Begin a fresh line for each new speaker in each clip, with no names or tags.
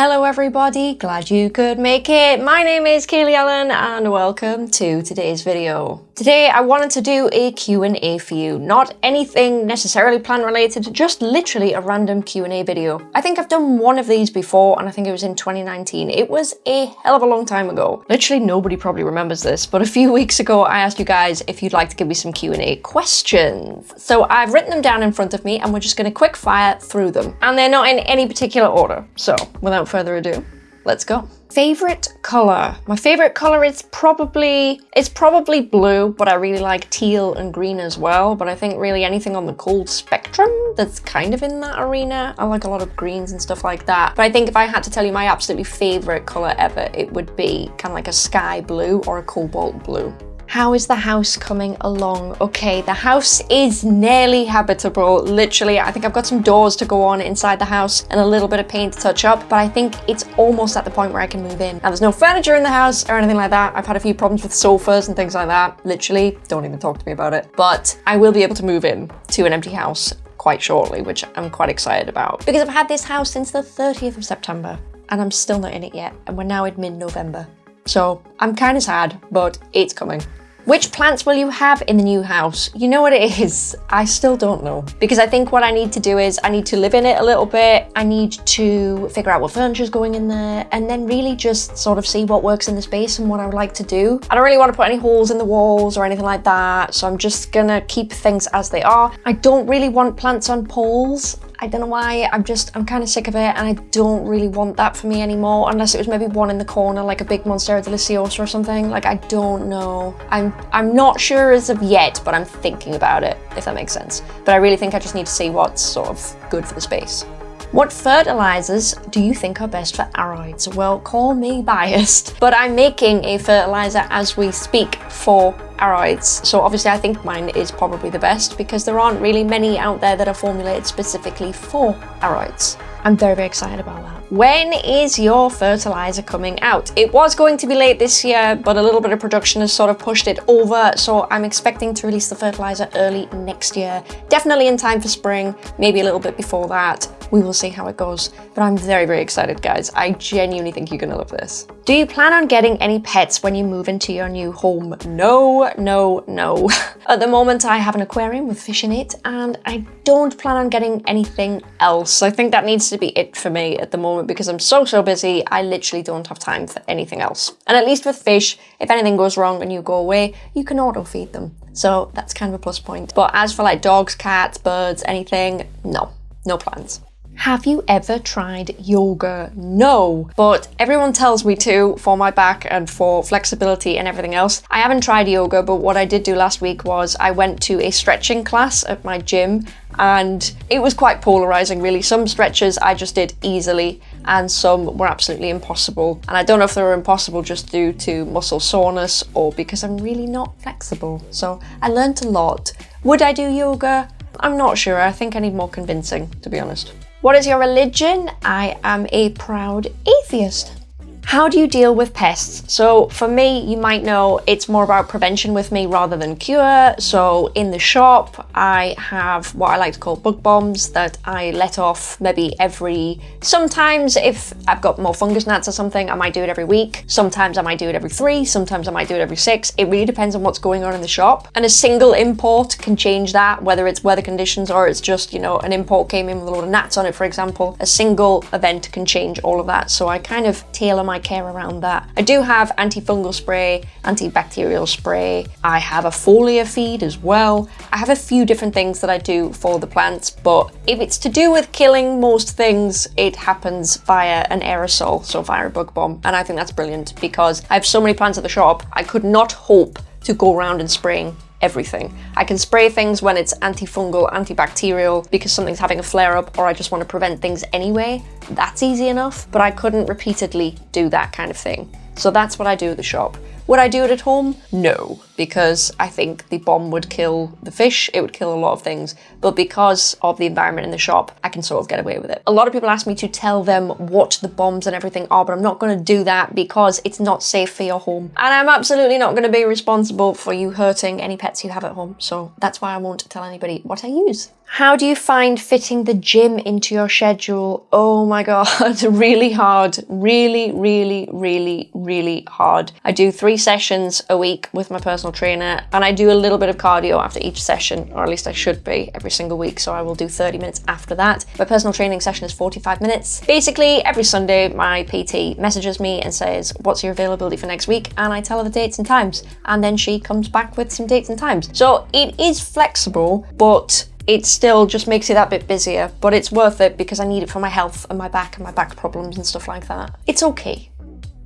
Hello everybody, glad you could make it. My name is Kaylee Ellen and welcome to today's video. Today I wanted to do a Q&A for you, not anything necessarily plan related, just literally a random Q&A video. I think I've done one of these before and I think it was in 2019. It was a hell of a long time ago. Literally nobody probably remembers this, but a few weeks ago I asked you guys if you'd like to give me some Q&A questions. So I've written them down in front of me and we're just going to quick fire through them. And they're not in any particular order. So without further ado, let's go. Favorite color. My favorite color is probably, it's probably blue, but I really like teal and green as well. But I think really anything on the cold spectrum that's kind of in that arena. I like a lot of greens and stuff like that. But I think if I had to tell you my absolutely favorite color ever, it would be kind of like a sky blue or a cobalt blue. How is the house coming along? Okay, the house is nearly habitable. Literally, I think I've got some doors to go on inside the house and a little bit of paint to touch up, but I think it's almost at the point where I can move in. Now, there's no furniture in the house or anything like that. I've had a few problems with sofas and things like that. Literally, don't even talk to me about it. But I will be able to move in to an empty house quite shortly, which I'm quite excited about. Because I've had this house since the 30th of September and I'm still not in it yet. And we're now in mid-November. So I'm kind of sad, but it's coming. Which plants will you have in the new house? You know what it is? I still don't know. Because I think what I need to do is I need to live in it a little bit. I need to figure out what furniture is going in there and then really just sort of see what works in the space and what I would like to do. I don't really want to put any holes in the walls or anything like that. So I'm just gonna keep things as they are. I don't really want plants on poles. I don't know why, I'm just, I'm kind of sick of it and I don't really want that for me anymore unless it was maybe one in the corner like a big Monstera Deliciosa or something. Like, I don't know. I'm, I'm not sure as of yet, but I'm thinking about it, if that makes sense. But I really think I just need to see what's sort of good for the space. What fertilizers do you think are best for aroids? Well, call me biased, but I'm making a fertilizer as we speak for aroids. So obviously I think mine is probably the best because there aren't really many out there that are formulated specifically for aroids. I'm very, very excited about that. When is your fertilizer coming out? It was going to be late this year, but a little bit of production has sort of pushed it over. So I'm expecting to release the fertilizer early next year. Definitely in time for spring, maybe a little bit before that. We will see how it goes. But I'm very, very excited, guys. I genuinely think you're gonna love this. Do you plan on getting any pets when you move into your new home? No, no, no. At the moment, I have an aquarium with fish in it, and I don't plan on getting anything else. I think that needs to be it for me at the moment because I'm so, so busy, I literally don't have time for anything else. And at least with fish, if anything goes wrong and you go away, you can auto feed them. So that's kind of a plus point. But as for like dogs, cats, birds, anything, no, no plans. Have you ever tried yoga? No, but everyone tells me to for my back and for flexibility and everything else. I haven't tried yoga, but what I did do last week was I went to a stretching class at my gym and it was quite polarizing really. Some stretches I just did easily and some were absolutely impossible. And I don't know if they were impossible just due to muscle soreness or because I'm really not flexible. So I learned a lot. Would I do yoga? I'm not sure. I think I need more convincing, to be honest. What is your religion? I am a proud atheist. How do you deal with pests? So for me, you might know it's more about prevention with me rather than cure. So in the shop, I have what I like to call bug bombs that I let off maybe every, sometimes if I've got more fungus gnats or something, I might do it every week. Sometimes I might do it every three, sometimes I might do it every six. It really depends on what's going on in the shop. And a single import can change that, whether it's weather conditions or it's just, you know, an import came in with a lot of gnats on it, for example. A single event can change all of that. So I kind of tailor my care around that. I do have antifungal spray, antibacterial spray. I have a foliar feed as well. I have a few different things that I do for the plants, but if it's to do with killing most things, it happens via an aerosol, so via a bug bomb. And I think that's brilliant because I have so many plants at the shop, I could not hope to go around and spraying everything. I can spray things when it's antifungal, antibacterial, because something's having a flare-up or I just want to prevent things anyway. That's easy enough, but I couldn't repeatedly do that kind of thing. So that's what I do at the shop. Would I do it at home? No. Because I think the bomb would kill the fish, it would kill a lot of things. But because of the environment in the shop, I can sort of get away with it. A lot of people ask me to tell them what the bombs and everything are, but I'm not going to do that because it's not safe for your home. And I'm absolutely not going to be responsible for you hurting any pets you have at home. So that's why I won't tell anybody what I use. How do you find fitting the gym into your schedule? Oh my god, really hard. Really, really, really, really hard. I do three sessions a week with my personal trainer and I do a little bit of cardio after each session, or at least I should be every single week. So I will do 30 minutes after that. My personal training session is 45 minutes. Basically, every Sunday, my PT messages me and says, what's your availability for next week? And I tell her the dates and times. And then she comes back with some dates and times. So it is flexible, but it still just makes it that bit busier, but it's worth it because I need it for my health and my back and my back problems and stuff like that. It's okay.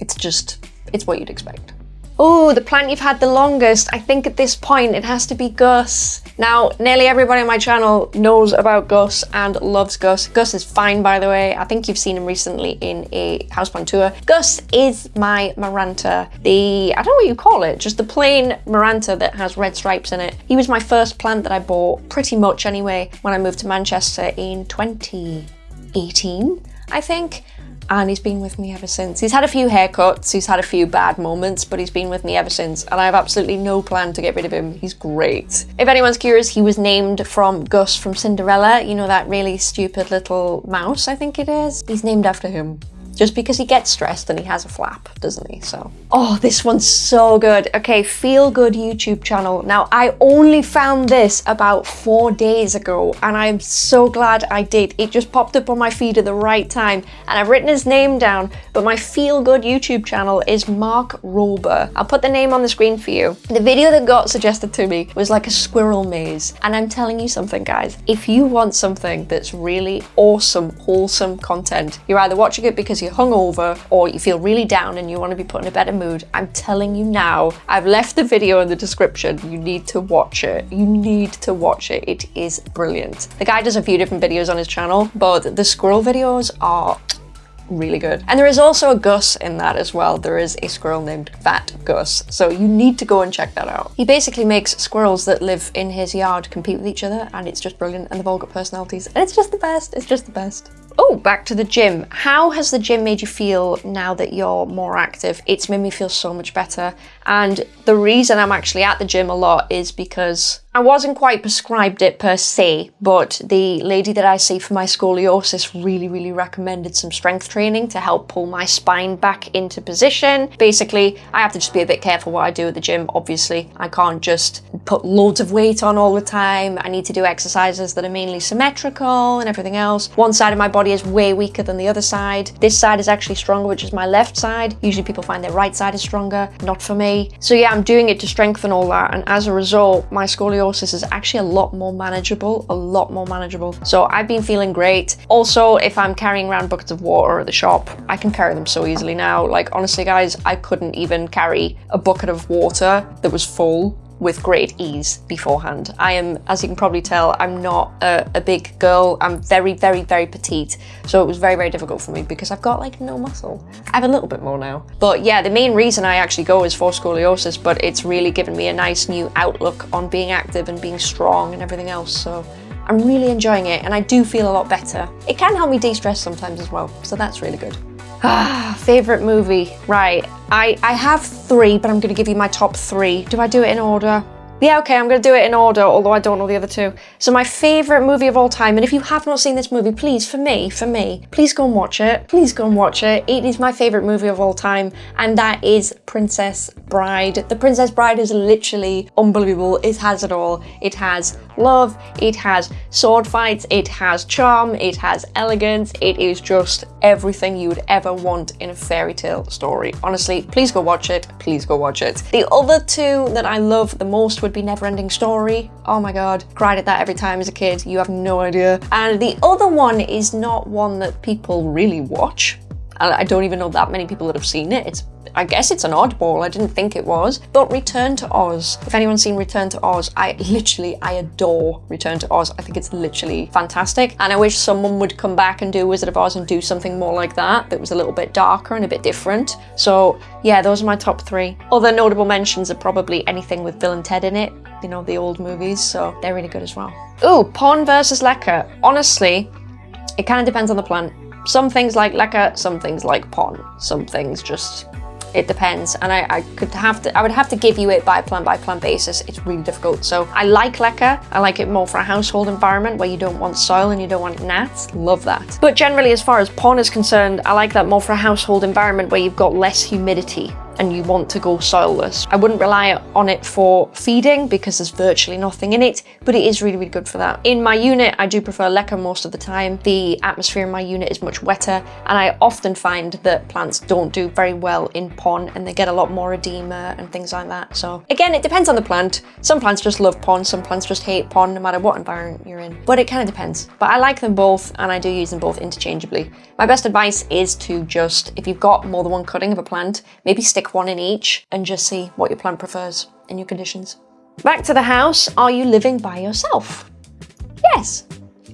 It's just, it's what you'd expect. Oh, the plant you've had the longest. I think at this point it has to be Gus. Now, nearly everybody on my channel knows about Gus and loves Gus. Gus is fine, by the way. I think you've seen him recently in a houseplant tour. Gus is my Maranta. The, I don't know what you call it, just the plain Maranta that has red stripes in it. He was my first plant that I bought, pretty much anyway, when I moved to Manchester in 2018, I think and he's been with me ever since. He's had a few haircuts, he's had a few bad moments, but he's been with me ever since, and I have absolutely no plan to get rid of him. He's great. If anyone's curious, he was named from Gus from Cinderella, you know that really stupid little mouse, I think it is? He's named after him just because he gets stressed and he has a flap, doesn't he? So, oh, this one's so good. Okay, Feel Good YouTube channel. Now, I only found this about four days ago and I'm so glad I did. It just popped up on my feed at the right time and I've written his name down, but my Feel Good YouTube channel is Mark Rober. I'll put the name on the screen for you. The video that got suggested to me was like a squirrel maze. And I'm telling you something, guys, if you want something that's really awesome, wholesome content, you're either watching it because you're hungover or you feel really down and you want to be put in a better mood, I'm telling you now, I've left the video in the description. You need to watch it. You need to watch it. It is brilliant. The guy does a few different videos on his channel, but the squirrel videos are really good. And there is also a Gus in that as well. There is a squirrel named Fat Gus. So you need to go and check that out. He basically makes squirrels that live in his yard compete with each other and it's just brilliant and they've all got personalities and it's just the best. It's just the best. Oh, back to the gym. How has the gym made you feel now that you're more active? It's made me feel so much better. And the reason I'm actually at the gym a lot is because I wasn't quite prescribed it per se, but the lady that I see for my scoliosis really, really recommended some strength training to help pull my spine back into position. Basically, I have to just be a bit careful what I do at the gym, obviously. I can't just put loads of weight on all the time. I need to do exercises that are mainly symmetrical and everything else. One side of my body is way weaker than the other side. This side is actually stronger, which is my left side. Usually people find their right side is stronger, not for me. So yeah, I'm doing it to strengthen all that. And as a result, my scoliosis scoliosis is actually a lot more manageable, a lot more manageable. So I've been feeling great. Also, if I'm carrying around buckets of water at the shop, I can carry them so easily now. Like honestly guys, I couldn't even carry a bucket of water that was full with great ease beforehand. I am, as you can probably tell, I'm not a, a, big girl. I'm very, very, very petite. So it was very, very difficult for me because I've got like no muscle. I have a little bit more now. But yeah, the main reason I actually go is for scoliosis, but it's really given me a nice new outlook on being active and being strong and everything else. So I'm really enjoying it and I do feel a lot better. It can help me de-stress sometimes as well. So that's really good. Ah, favorite movie. Right. I, I have three, but I'm going to give you my top three. Do I do it in order? Yeah, okay, I'm going to do it in order, although I don't know the other two. So my favourite movie of all time, and if you have not seen this movie, please, for me, for me, please go and watch it. Please go and watch it. It is my favourite movie of all time, and that is Princess Bride. The Princess Bride is literally unbelievable. It has it all. It has love, it has sword fights, it has charm, it has elegance. It is just everything you would ever want in a fairy tale story. Honestly, please go watch it. Please go watch it. The other two that I love the most would be Neverending Story. Oh my god, cried at that every time as a kid. You have no idea. And the other one is not one that people really watch I don't even know that many people that have seen it. It's I guess it's an oddball. I didn't think it was. But Return to Oz. If anyone's seen Return to Oz, I literally, I adore Return to Oz. I think it's literally fantastic. And I wish someone would come back and do Wizard of Oz and do something more like that, that was a little bit darker and a bit different. So yeah, those are my top three. Other notable mentions are probably anything with Bill and Ted in it, you know, the old movies, so they're really good as well. Ooh, Pon versus Leca. Honestly, it kind of depends on the plant. Some things like leca, some things like pon. Some things just it depends. And I, I, could have to I would have to give you it by plant by plant basis. It's really difficult. So I like leca I like it more for a household environment where you don't want soil and you don't want gnats. Love that. But generally as far as pon is concerned I like that more for a household environment where you've got less humidity and you want to go soilless. I wouldn't rely on it for feeding because there's virtually nothing in it, but it is really, really good for that. In my unit, I do prefer leca most of the time. The atmosphere in my unit is much wetter, and I often find that plants don't do very well in pon and they get a lot more edema and things like that. So again, it depends on the plant. Some plants just love pon, some plants just hate pon no matter what environment you're in, but it kind of depends. But I like them both and I do use them both interchangeably. My best advice is to just, if you've got more than one cutting of a plant, maybe stick one in each and just see what your plant prefers in your conditions. Back to the house, are you living by yourself? Yes.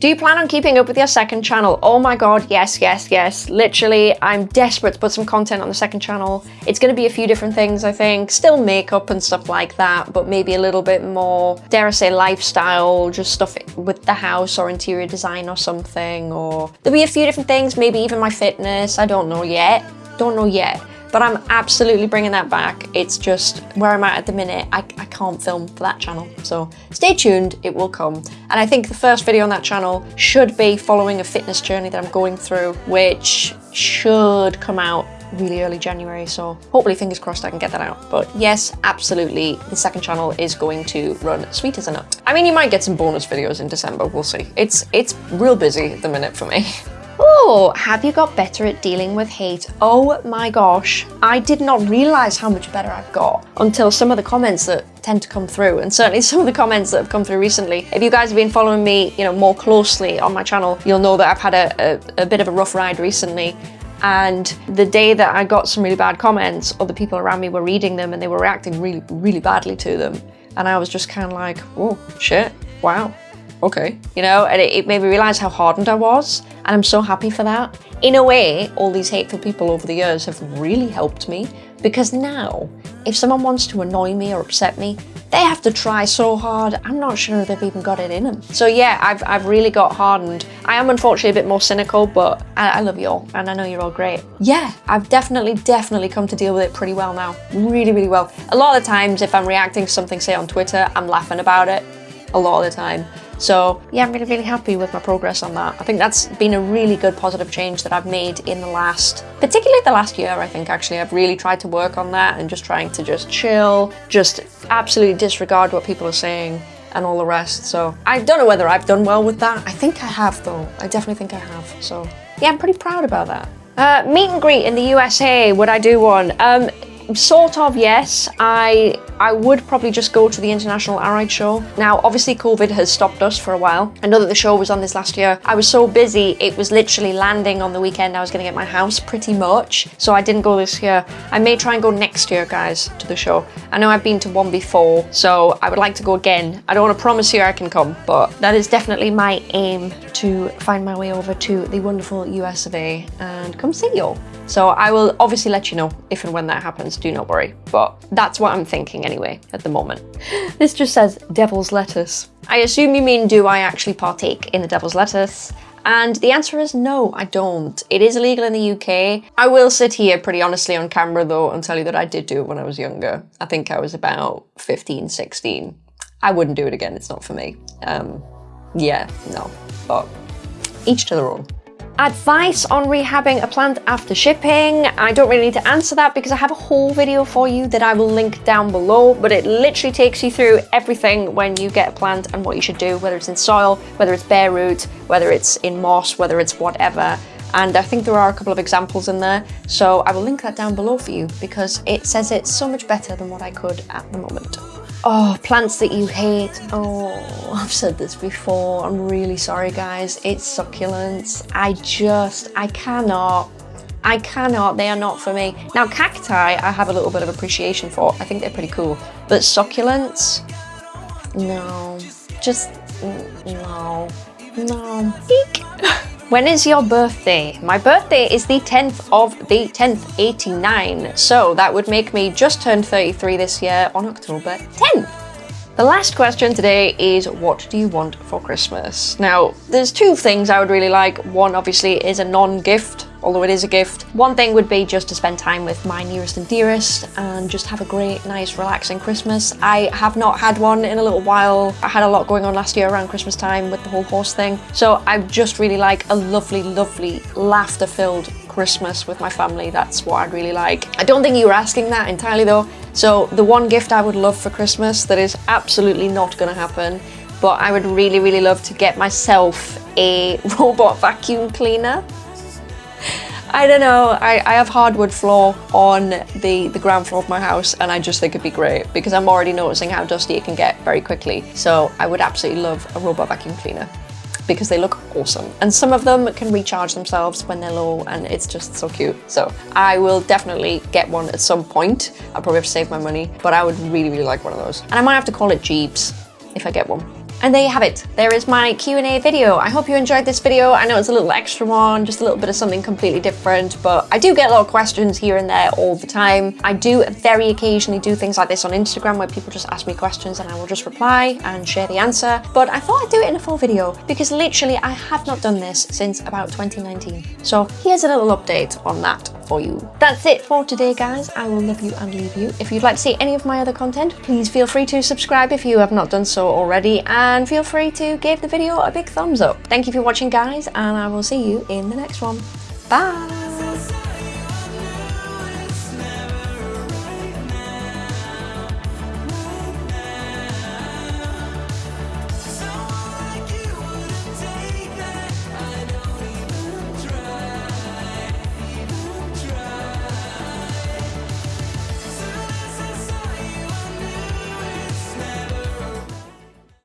Do you plan on keeping up with your second channel? Oh my god, yes, yes, yes. Literally, I'm desperate to put some content on the second channel. It's going to be a few different things, I think. Still makeup and stuff like that, but maybe a little bit more, dare I say, lifestyle, just stuff with the house or interior design or something. Or there'll be a few different things, maybe even my fitness. I don't know yet. Don't know yet but I'm absolutely bringing that back. It's just where I'm at at the minute, I, I can't film for that channel. So stay tuned, it will come. And I think the first video on that channel should be following a fitness journey that I'm going through, which should come out really early January, so hopefully fingers crossed I can get that out. But yes, absolutely, the second channel is going to run sweet as a nut. I mean, you might get some bonus videos in December, we'll see. It's, it's real busy at the minute for me. Oh, have you got better at dealing with hate? Oh my gosh, I did not realize how much better I've got until some of the comments that tend to come through and certainly some of the comments that have come through recently. If you guys have been following me, you know, more closely on my channel, you'll know that I've had a, a, a bit of a rough ride recently and the day that I got some really bad comments, other people around me were reading them and they were reacting really, really badly to them. And I was just kind of like, oh, shit, wow, okay. You know, and it, it made me realize how hardened I was. And I'm so happy for that. In a way, all these hateful people over the years have really helped me because now, if someone wants to annoy me or upset me, they have to try so hard. I'm not sure if they've even got it in them. So yeah, I've, I've really got hardened. I am unfortunately a bit more cynical, but I, I love you all and I know you're all great. Yeah, I've definitely, definitely come to deal with it pretty well now. Really, really well. A lot of times if I'm reacting to something, say on Twitter, I'm laughing about it a lot of the time. So yeah, I'm really, really happy with my progress on that. I think that's been a really good positive change that I've made in the last, particularly the last year, I think actually. I've really tried to work on that and just trying to just chill, just absolutely disregard what people are saying and all the rest. So I don't know whether I've done well with that. I think I have though. I definitely think I have. So yeah, I'm pretty proud about that. Uh, meet and greet in the USA, would I do one? Um, Sort of, yes. I I would probably just go to the International Aroid Show. Now, obviously COVID has stopped us for a while. I know that the show was on this last year. I was so busy, it was literally landing on the weekend I was gonna get my house pretty much. So I didn't go this year. I may try and go next year, guys, to the show. I know I've been to one before, so I would like to go again. I don't wanna promise you I can come, but that is definitely my aim to find my way over to the wonderful US of A and come see you all. So I will obviously let you know if and when that happens, do not worry. But that's what I'm thinking anyway, at the moment. This just says devil's lettuce. I assume you mean do I actually partake in the devil's lettuce? And the answer is no, I don't. It is illegal in the UK. I will sit here pretty honestly on camera though and tell you that I did do it when I was younger. I think I was about 15, 16. I wouldn't do it again, it's not for me. Um, yeah, no, but each to their own. Advice on rehabbing a plant after shipping. I don't really need to answer that because I have a whole video for you that I will link down below, but it literally takes you through everything when you get a plant and what you should do, whether it's in soil, whether it's bare root, whether it's in moss, whether it's whatever. And I think there are a couple of examples in there. So I will link that down below for you because it says it so much better than what I could at the moment. Oh, plants that you hate. Oh, I've said this before. I'm really sorry, guys. It's succulents. I just, I cannot, I cannot, they are not for me. Now cacti, I have a little bit of appreciation for. I think they're pretty cool. But succulents, no, just mm, no, no. Eek. When is your birthday? My birthday is the 10th of the 10th, 89. So that would make me just turn 33 this year on October 10th. The last question today is what do you want for Christmas? Now, there's two things I would really like. One obviously is a non-gift although it is a gift. One thing would be just to spend time with my nearest and dearest and just have a great, nice, relaxing Christmas. I have not had one in a little while. I had a lot going on last year around Christmas time with the whole horse thing. So I just really like a lovely, lovely, laughter-filled Christmas with my family. That's what I'd really like. I don't think you were asking that entirely though. So the one gift I would love for Christmas that is absolutely not going to happen but I would really, really love to get myself a robot vacuum cleaner. I don't know, I, I have hardwood floor on the, the ground floor of my house and I just think it'd be great because I'm already noticing how dusty it can get very quickly. So I would absolutely love a robot vacuum cleaner because they look awesome. And some of them can recharge themselves when they're low and it's just so cute. So I will definitely get one at some point. I'll probably have to save my money, but I would really, really like one of those. And I might have to call it Jeeves if I get one. And there you have it. There is my Q&A video. I hope you enjoyed this video. I know it's a little extra one, just a little bit of something completely different, but I do get a lot of questions here and there all the time. I do very occasionally do things like this on Instagram where people just ask me questions and I will just reply and share the answer. But I thought I'd do it in a full video because literally I have not done this since about 2019. So here's a little update on that for you. That's it for today, guys. I will love you and leave you. If you'd like to see any of my other content, please feel free to subscribe if you have not done so already. And and feel free to give the video a big thumbs up. Thank you for watching guys and I will see you in the next one. Bye!